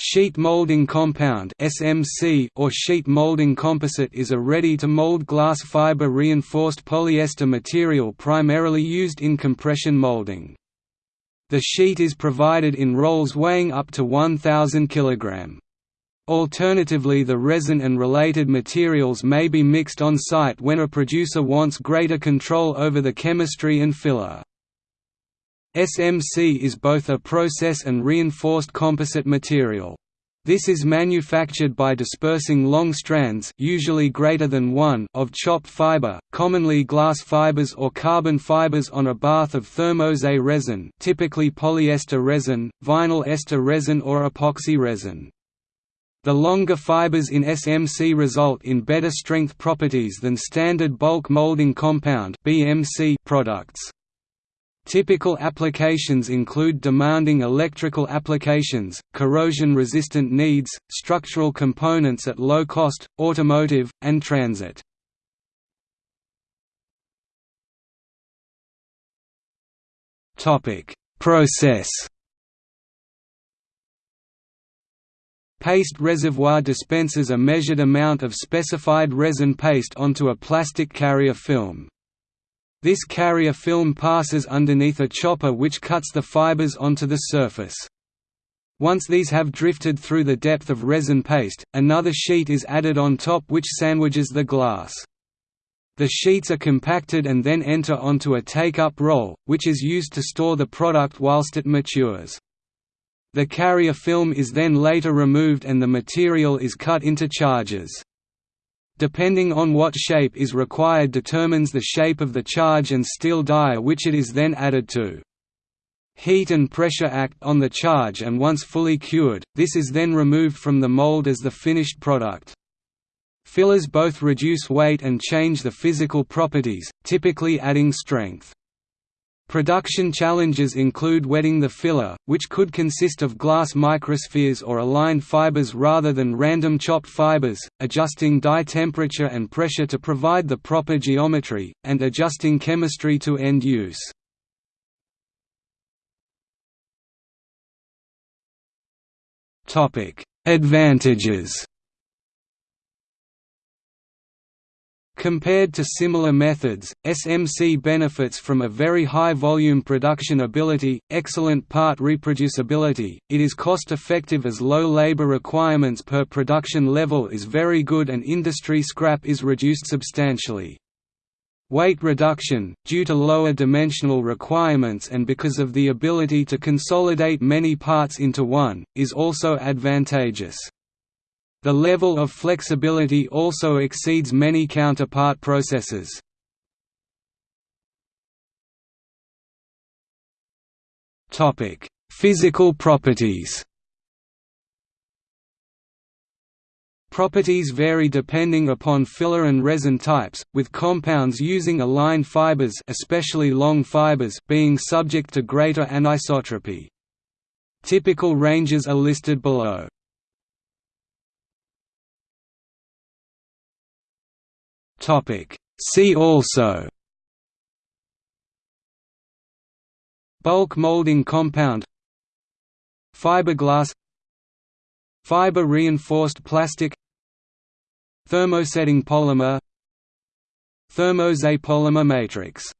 Sheet molding compound (SMC) or sheet molding composite is a ready-to-mold glass fiber reinforced polyester material primarily used in compression molding. The sheet is provided in rolls weighing up to 1000 kg. Alternatively the resin and related materials may be mixed on site when a producer wants greater control over the chemistry and filler. SMC is both a process and reinforced composite material. This is manufactured by dispersing long strands usually greater than one of chopped fiber, commonly glass fibers or carbon fibers on a bath of thermoset resin typically polyester resin, vinyl ester resin or epoxy resin. The longer fibers in SMC result in better strength properties than standard bulk molding compound products. Typical applications include demanding electrical applications, corrosion-resistant needs, structural components at low cost, automotive, and transit. Process Paste reservoir dispenses a measured amount of specified resin paste onto a plastic carrier film. This carrier film passes underneath a chopper which cuts the fibers onto the surface. Once these have drifted through the depth of resin paste, another sheet is added on top which sandwiches the glass. The sheets are compacted and then enter onto a take-up roll, which is used to store the product whilst it matures. The carrier film is then later removed and the material is cut into charges depending on what shape is required determines the shape of the charge and steel die which it is then added to. Heat and pressure act on the charge and once fully cured, this is then removed from the mold as the finished product. Fillers both reduce weight and change the physical properties, typically adding strength. Production challenges include wetting the filler, which could consist of glass microspheres or aligned fibers rather than random chopped fibers, adjusting die temperature and pressure to provide the proper geometry, and adjusting chemistry to end use. Advantages Compared to similar methods, SMC benefits from a very high volume production ability, excellent part reproducibility, it is cost-effective as low labor requirements per production level is very good and industry scrap is reduced substantially. Weight reduction, due to lower dimensional requirements and because of the ability to consolidate many parts into one, is also advantageous. The level of flexibility also exceeds many counterpart processes. Topic: Physical properties. Properties vary depending upon filler and resin types, with compounds using aligned fibers, especially long fibers, being subject to greater anisotropy. Typical ranges are listed below. See also. Bulk molding compound. Fiberglass. Fiber reinforced plastic. Thermosetting polymer. Thermoset polymer matrix